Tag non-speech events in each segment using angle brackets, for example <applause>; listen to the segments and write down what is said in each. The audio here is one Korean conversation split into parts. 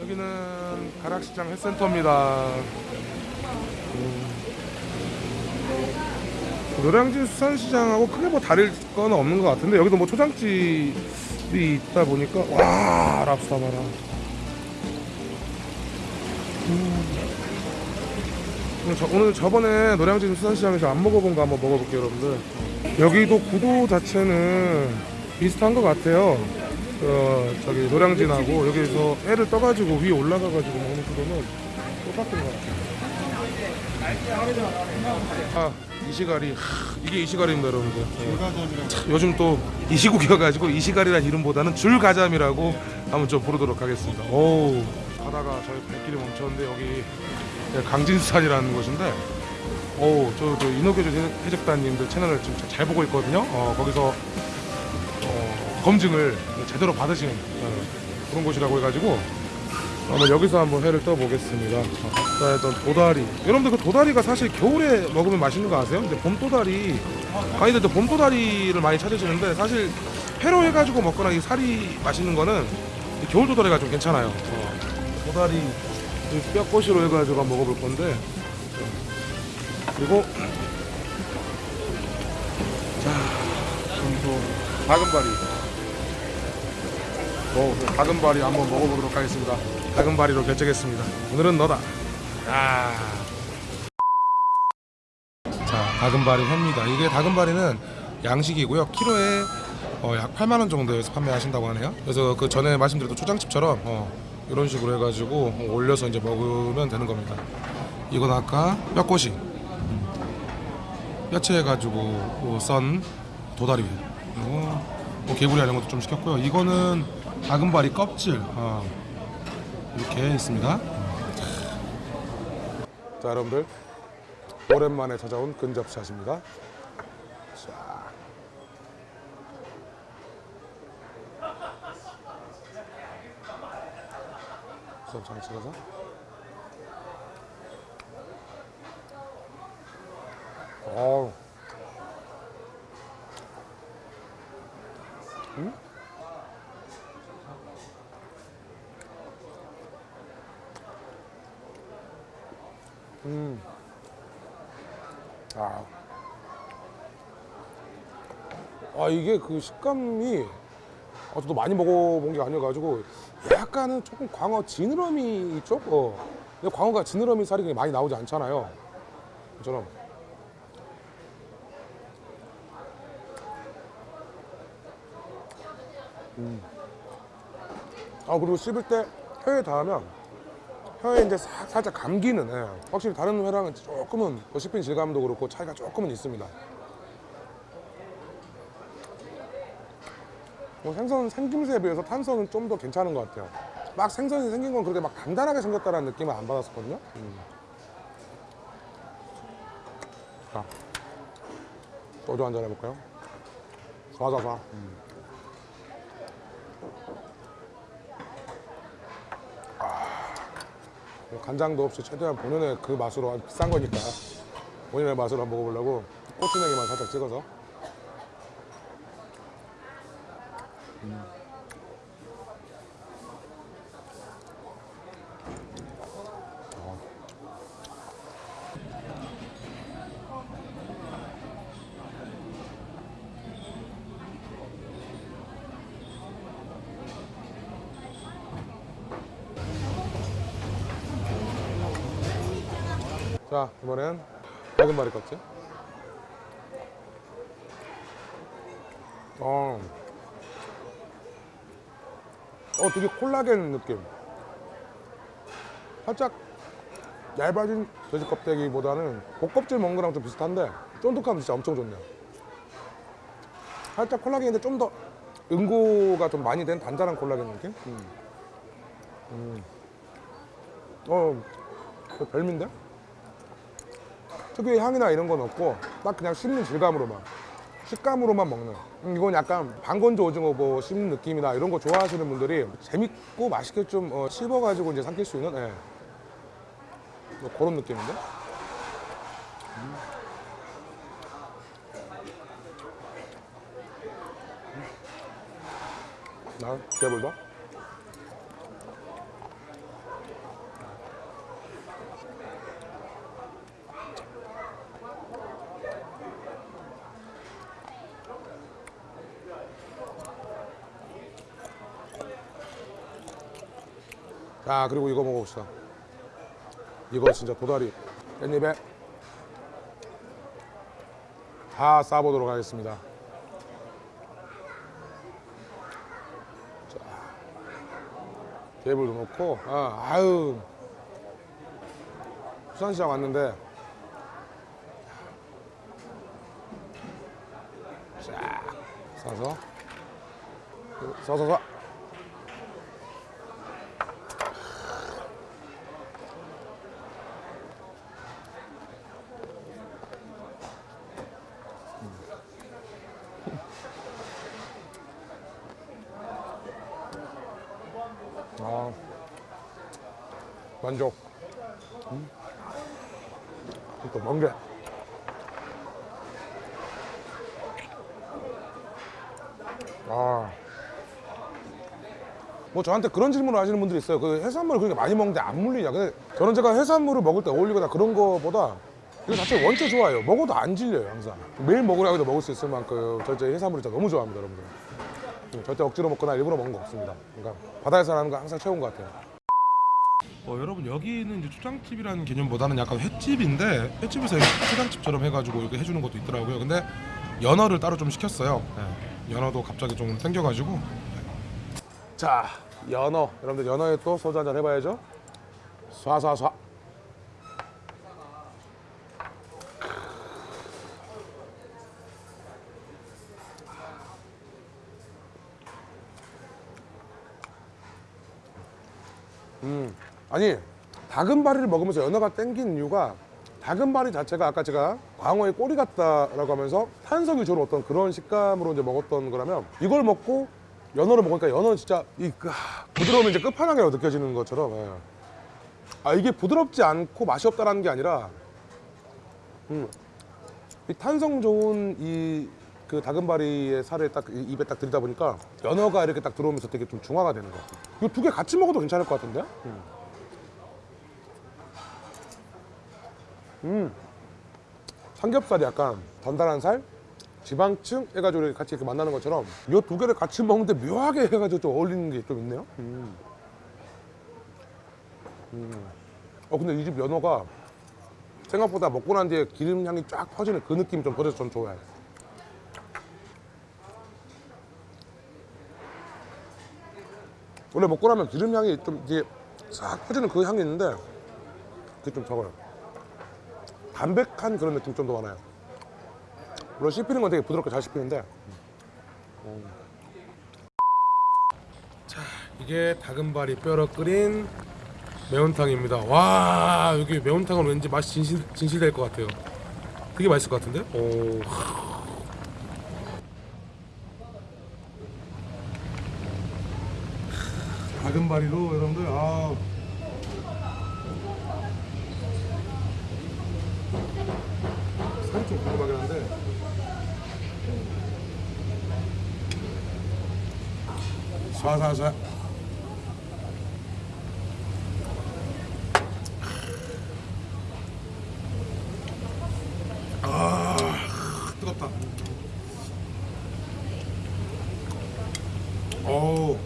여기는 가락시장 횟센터입니다. 음. 노량진 수산시장하고 크게 뭐 다를 건 없는 것 같은데 여기도 뭐 초장집이 있다 보니까 와 랍스타 봐라. 음. 오늘, 저, 오늘 저번에 노량진 수산시장에서 안 먹어본 거 한번 먹어볼게요 여러분들. 여기도 구도 자체는 비슷한 것 같아요. 어, 저기 노량진하고 여기서 애를 떠가지고 위에 올라가가지고 먹는 구도는 똑같은 것 같아요. 아 이시가리 하, 이게 이시가리입니다 여러분들. 네. 참, 요즘 또 이시국이어가지고 이시가리란 이름보다는 줄가잠이라고 한번 좀 부르도록 하겠습니다. 오 가다가 저희 발길이 멈췄는데 여기 강진수산이라는 곳인데 오저 저 인어교주 해적단님들 채널을 지금 잘 보고 있거든요. 어, 거기서 어, 검증을 제대로 받으신 어, 그런 곳이라고 해가지고 한번 여기서 한번 회를 떠보겠습니다. 어, 자, 일단 도다리. 여러분들 그 도다리가 사실 겨울에 먹으면 맛있는 거 아세요? 근데 봄 도다리 강의들도 봄 도다리를 많이 찾으시는데 사실 회로 해가지고 먹거나 이 살이 맛있는 거는 이 겨울 도다리가 좀 괜찮아요. 어, 도다리 이 뼈꼬시로 해가지고 한번 먹어볼 건데 그리고 자, 그리고 다금바리. 뭐 다금바리 한번 먹어보도록 하겠습니다. 다금바리로 결정했습니다. 오늘은 너다. 아. 자, 다금바리 회입니다. 이게 다금바리는 양식이고요. 키로에 어, 약 8만 원 정도에서 판매하신다고 하네요. 그래서 그 전에 말씀드렸던 초장집처럼 어, 이런 식으로 해가지고 어, 올려서 이제 먹으면 되는 겁니다. 이건 아까 뼈꼬시, 음. 뼈채 해가지고 어, 썬 도다리 회. 그리고 뭐 개구리 이런 것도 좀 시켰고요. 이거는 다금바리 껍질 어, 이렇게 있습니다. 자 여러분들 오랜만에 찾아온 근접샷입니다. 수업 잘 찍어서. 어우. 음? 음. 아. 아 이게 그 식감이 아, 저도 많이 먹어본 게 아니어가지고 약간은 조금 광어 지느러미 쪽? 어. 근데 광어가 지느러미 살이 많이 나오지 않잖아요. 저처럼. 음. 아 그리고 씹을 때 혀에 닿으면 혀에 이제 사- 살짝 감기는 예. 확실히 다른 회랑은 조금은 그 씹힌 질감도 그렇고 차이가 조금은 있습니다. 생선 생김새에 비해서 탄성은 좀 더 괜찮은 것 같아요. 막 생선이 생긴 건 그렇게 막 단단하게 생겼다는 느낌을 안 받았었거든요. 음. 자, 소주 한잔 해볼까요? 쏴쏴쏴. 음. 뭐 간장도 없이 최대한 본연의 그 맛으로 아주 비싼 거니까 본연의 맛으로 한번 먹어보려고 고추냉이만 살짝 찍어서 자 이번엔 작은 마리 껍질 어, 어 되게 콜라겐 느낌 살짝 얇아진 돼지 껍데기보다는 복껍질 먹는 거랑 좀 비슷한데 쫀득함 진짜 엄청 좋네요 살짝 콜라겐인데 좀 더 응고가 좀 많이 된 단단한 콜라겐 느낌 음. 음. 어그 별미인데? 특유의 향이나 이런 건 없고 딱 그냥 씹는 질감으로만 식감으로만 먹는 음, 이건 약간 방건조 오징어 뭐 씹는 느낌이나 이런 거 좋아하시는 분들이 재밌고 맛있게 좀 어, 씹어가지고 이제 삼킬 수 있는 예. 뭐 그런 느낌인데. 음. 나 개불도. 자 그리고 이거 먹어봅시다. 이거 진짜 도다리. 깻잎에. 다 싸보도록 하겠습니다. 자 개불도 넣고 아, 아유. 수산시장 왔는데. 자 싸서. 싸서서 만족. 음. 또 멍게. 아. 뭐 저한테 그런 질문을 하시는 분들이 있어요. 그 해산물을 그렇게 많이 먹는데 안 물리냐. 근데 저는 제가 해산물을 먹을 때 어울리거나 그런 거보다 이거 자체 원체 좋아요. 먹어도 안 질려요, 항상. 매일 먹으라고 해도 먹을 수 있을 만큼 저 해산물을 진짜 너무 좋아합니다, 여러분들. 음, 절대 억지로 먹거나 일부러 먹는 거 없습니다. 그러니까 바다에서 하는 거 항상 최고인 것 같아요. 어, 여러분 여기는 이제 초장집이라는 개념보다는 약간 횟집인데 횟집에서 초장집처럼 해가지고 이렇게 해주는 것도 있더라고요. 근데 연어를 따로 좀 시켰어요. 네. 연어도 갑자기 좀 땡겨가지고. 자, 연어. 여러분들 연어에 또 소주 한잔 해봐야죠. 쏴쏴쏴. 아니 다금바리를 먹으면서 연어가 땡긴 이유가 다금바리 자체가 아까 제가 광어의 꼬리 같다라고 하면서 탄성이 좋은 어떤 그런 식감으로 이제 먹었던 거라면 이걸 먹고 연어를 먹으니까 연어는 진짜 이 그, 하, 부드러움이 이제 끝판왕이라고 느껴지는 것처럼 예. 아 이게 부드럽지 않고 맛이 없다라는 게 아니라 음, 이 탄성 좋은 이 그 다금바리의 살을 딱 이- 입에 딱 들이다 보니까 연어가 이렇게 딱 들어오면서 되게 좀 중화가 되는 것 같아요. 이거 두 개 같이 먹어도 괜찮을 것 같은데? 음. 음. 삼겹살이 약간 단단한 살, 지방층 해가지고 같이 이렇게 만나는 것처럼 이 두 개를 같이 먹는데 묘하게 해가지고 좀 어울리는 게 좀 있네요. 음. 음. 어 근데 이 집 연어가 생각보다 먹고 난 뒤에 기름 향이 쫙 퍼지는 그 느낌이 좀 버려서 전 좋아해요. 원래 먹고 나면 기름 향이 좀 이게 싹 퍼지는 그 향이 있는데 그게 좀 적어요. 담백한 그런 느낌 좀 더 많아요. 물론 씹히는 건 되게 부드럽게 잘 씹히는데. 음. 자, 이게 다금바리 뼈로 끓인 매운탕입니다. 와, 여기 매운탕은 왠지 맛이 진실, 진실될 것 같아요. 되게 맛있을 것 같은데? 오. 다금바리로 여러분들 아 살이 좀 궁금하긴 한데 쏴쏴쏴 아 뜨겁다 어우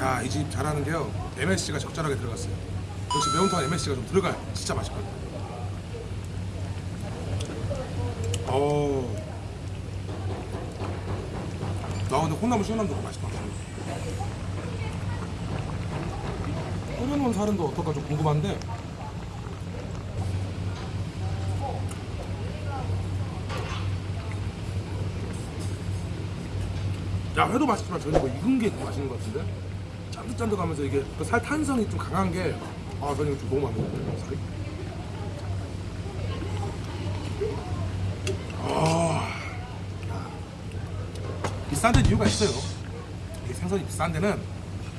야, 이 집 잘하는 게요. MSG가 적절하게 들어갔어요. 역시 매운탕 MSG가 좀 들어가요. 진짜 맛있거든요. 어우. 나 근데 콩나물 시원함도 맛있다. 끓여놓은 또 어떨까 좀 궁금한데. 야 회도 맛있지만 저는 뭐 익은 게 맛있는 것 같은데 짠득짠득하면서 이게 그 살 탄성이 좀 강한 게아 저는 이거 좀 너무 맛있는데 살이 비싼 데는 이유가 있어요. 이게 생선이 비싼 데는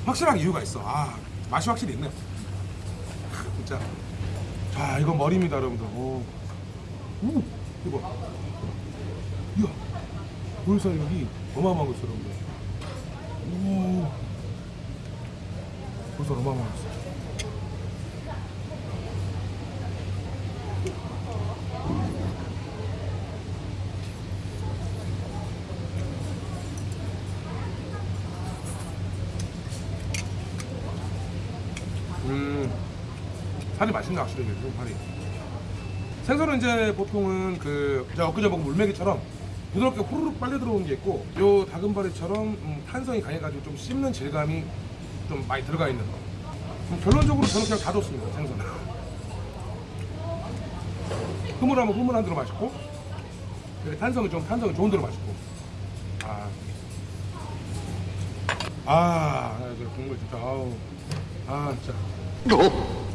확실한 이유가 있어. 아 맛이 확실히 있네. <laughs> 진짜. 자 이건 머리입니다 여러분들. 오. 오 이거. 이야. 볼살력이 어마어마한 거 있어 여러분들. 오. 볼살 어마어마한 거있 살이 맛있네 확실히 좀 살이. 생선은 이제 보통은 그 제가 엊그제 먹은 물메기처럼 부드럽게 후루룩 빨려 들어오는 게 있고 요 다금바리처럼 음, 탄성이 강해가지고 좀 씹는 질감이 좀 많이 들어가 있는 거. 음, 결론적으로 저는 그냥 다 좋습니다 생선은. 흐물하면 흐물한 대로 맛있고 그리고 탄성은 좀 탄성이 좋은 대로 맛있고. 아, 아, 저 국물 진짜 아우, 아 진짜.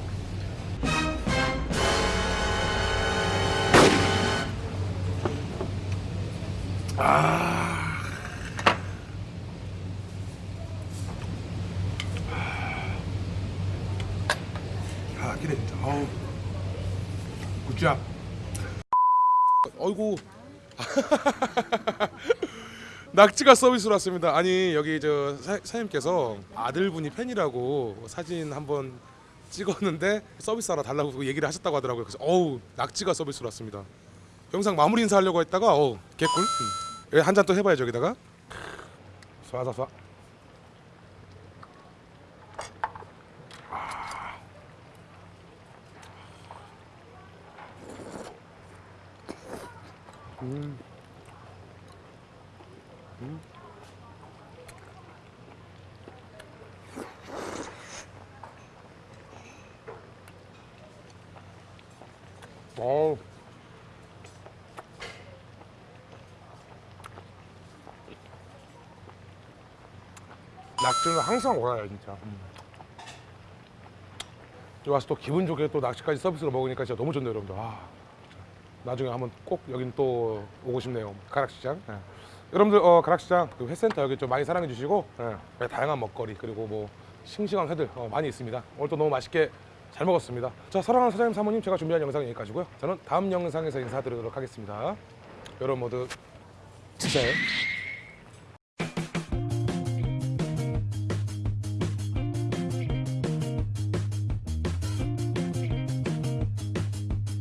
아, 기대 진짜. 아우. 굿잡. 어이구. <laughs> 낙지가 서비스로 왔습니다. 아니 여기 저 사, 사장님께서 아들분이 팬이라고 사진 한번 찍었는데 서비스 하나 달라고 얘기를 하셨다고 하더라고요. 그래서 어우 낙지가 서비스로 왔습니다. 영상 마무리 인사하려고 했다가 어우 개꿀. 음. 한잔 또 해봐야죠 여기다가. 쏴쏴쏴. 어우. 낙지는 항상 오라요 진짜. 음. 와서 또 기분 좋게 또 낙지까지 서비스로 먹으니까 진짜 너무 좋네요 여러분들. 아. 나중에 한번 꼭 여긴 또 오고 싶네요. 가락시장. 예. 여러분들 어, 가락시장 그 회센터 여기 좀 많이 사랑해 주시고 예, 다양한 먹거리 그리고 뭐 싱싱한 회들 어, 많이 있습니다. 오늘 또 너무 맛있게 잘 먹었습니다. 자 사랑하는 사장님 사모님 제가 준비한 영상은 여기까지고요. 저는 다음 영상에서 인사드리도록 하겠습니다. 여러분 모두 진짜요?